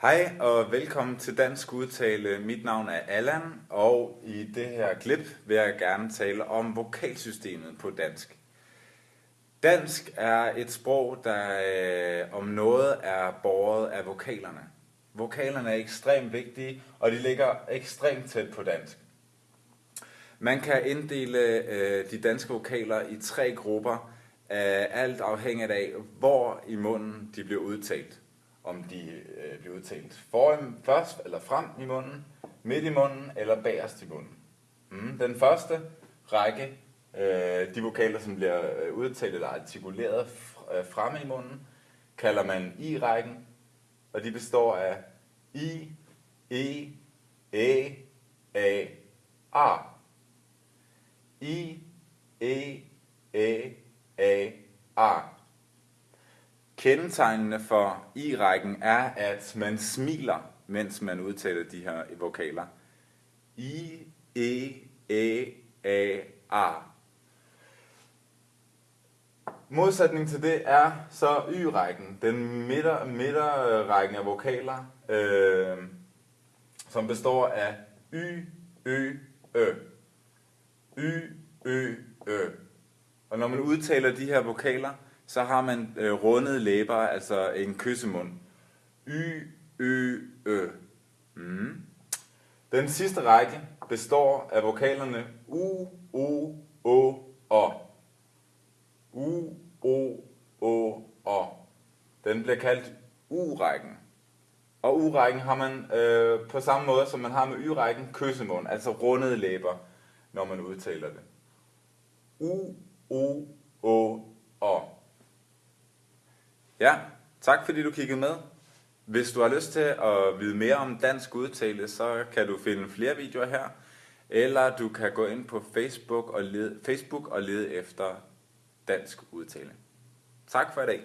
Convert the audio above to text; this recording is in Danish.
Hej og velkommen til Dansk Udtale. Mit navn er Allan, og i det her klip vil jeg gerne tale om vokalsystemet på dansk. Dansk er et sprog, der øh, om noget er båret af vokalerne. Vokalerne er ekstremt vigtige, og de ligger ekstremt tæt på dansk. Man kan inddele øh, de danske vokaler i tre grupper, øh, alt afhængigt af, hvor i munden de bliver udtalt om de øh, bliver udtalt foran, først eller frem i munden, midt i munden eller bagerst i munden. Mm. Den første række, øh, de vokaler, som bliver øh, udtalt eller artikuleret øh, fremme i munden, kalder man i-rækken, og de består af i, e, æ, a, a. I, e, æ, a, a. Kendetegnene for i-rækken er, at man smiler, mens man udtaler de her vokaler. I, E, Æ, A, A. Modsætning til det er så y-rækken, den midter, midterrækken af vokaler, øh, som består af y, ø, ø. Y, ø, ø. Og når man udtaler de her vokaler, så har man øh, rundede læber, altså en kyssemund. Y, Ø, Ø. Mm. Den sidste række består af vokalerne U, O, Å, O. U, O, Å, O. Den bliver kaldt U-rækken. Og U-rækken har man øh, på samme måde, som man har med Y-rækken, kyssemund, altså rundede læber, når man udtaler det. U, O, Å, O. Ja, tak fordi du kiggede med. Hvis du har lyst til at vide mere om dansk udtale, så kan du finde flere videoer her, eller du kan gå ind på Facebook og lede, Facebook og lede efter dansk udtale. Tak for i dag.